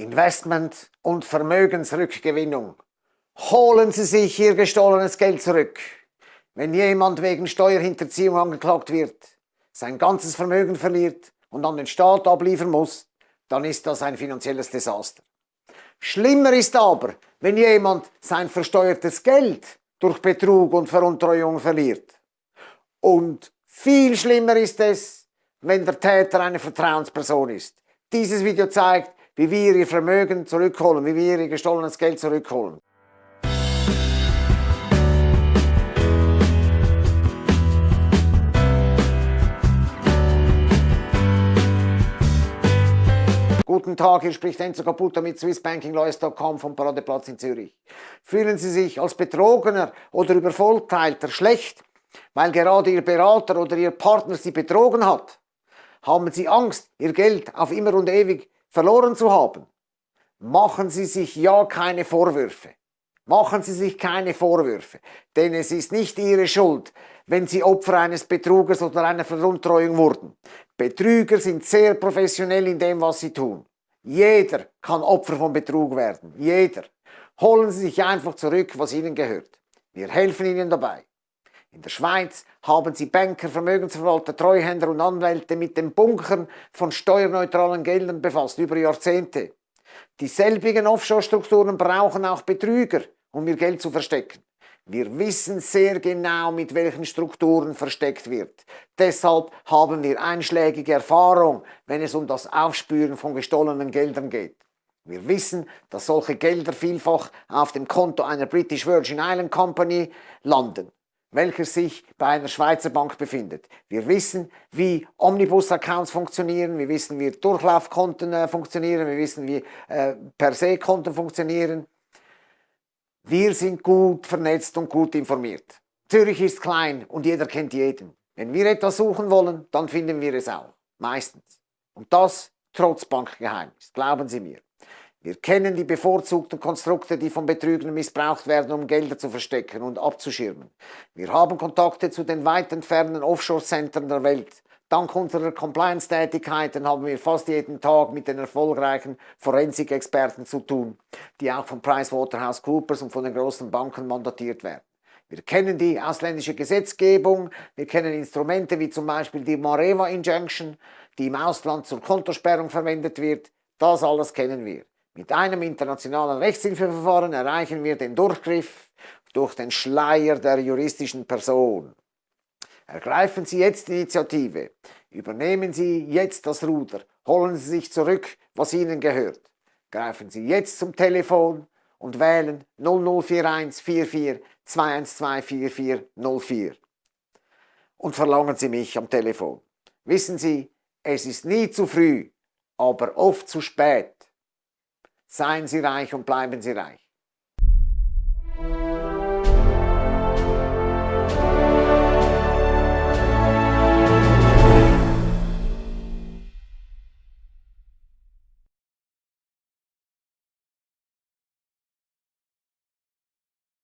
Investment und Vermögensrückgewinnung. Holen Sie sich Ihr gestohlenes Geld zurück. Wenn jemand wegen Steuerhinterziehung angeklagt wird, sein ganzes Vermögen verliert und an den Staat abliefern muss, dann ist das ein finanzielles Desaster. Schlimmer ist aber, wenn jemand sein versteuertes Geld durch Betrug und Veruntreuung verliert. Und viel schlimmer ist es, wenn der Täter eine Vertrauensperson ist. Dieses Video zeigt, wie wir ihr Vermögen zurückholen, wie wir ihr gestohlenes Geld zurückholen. Guten Tag, hier spricht Enzo Caputo mit swissbankinglawyers.com vom Paradeplatz in Zürich. Fühlen Sie sich als Betrogener oder Übervorteilter schlecht, weil gerade Ihr Berater oder Ihr Partner Sie betrogen hat? Haben Sie Angst, Ihr Geld auf immer und ewig verloren zu haben? Machen Sie sich ja keine Vorwürfe. Machen Sie sich keine Vorwürfe, denn es ist nicht Ihre Schuld, wenn Sie Opfer eines Betrugers oder einer Veruntreuung wurden. Betrüger sind sehr professionell in dem, was sie tun. Jeder kann Opfer von Betrug werden. Jeder. Holen Sie sich einfach zurück, was Ihnen gehört. Wir helfen Ihnen dabei. In der Schweiz haben Sie Banker, Vermögensverwalter, Treuhänder und Anwälte mit dem Bunkern von steuerneutralen Geldern befasst über Jahrzehnte. Dieselbigen Offshore-Strukturen brauchen auch Betrüger, um ihr Geld zu verstecken. Wir wissen sehr genau, mit welchen Strukturen versteckt wird. Deshalb haben wir einschlägige Erfahrung, wenn es um das Aufspüren von gestohlenen Geldern geht. Wir wissen, dass solche Gelder vielfach auf dem Konto einer British Virgin Island Company landen, welcher sich bei einer Schweizer Bank befindet. Wir wissen, wie Omnibus-Accounts funktionieren, wir wissen, wie Durchlaufkonten äh, funktionieren, wir wissen, wie äh, Per-se-Konten funktionieren. Wir sind gut vernetzt und gut informiert. Zürich ist klein und jeder kennt jeden. Wenn wir etwas suchen wollen, dann finden wir es auch. Meistens. Und das trotz Bankgeheimnis. Glauben Sie mir. Wir kennen die bevorzugten Konstrukte, die von Betrügern missbraucht werden, um Gelder zu verstecken und abzuschirmen. Wir haben Kontakte zu den weit entfernten Offshore-Centern der Welt. Dank unserer Compliance-Tätigkeiten haben wir fast jeden Tag mit den erfolgreichen Forensik-Experten zu tun, die auch von PricewaterhouseCoopers und von den großen Banken mandatiert werden. Wir kennen die ausländische Gesetzgebung, wir kennen Instrumente wie zum Beispiel die Mareva Injunction, die im Ausland zur Kontosperrung verwendet wird. Das alles kennen wir. Mit einem internationalen Rechtshilfeverfahren erreichen wir den Durchgriff durch den Schleier der juristischen Person. Ergreifen Sie jetzt die Initiative. Übernehmen Sie jetzt das Ruder. Holen Sie sich zurück, was Ihnen gehört. Greifen Sie jetzt zum Telefon und wählen 0041 44 212 4404 und verlangen Sie mich am Telefon. Wissen Sie, es ist nie zu früh, aber oft zu spät. Seien Sie reich und bleiben Sie reich.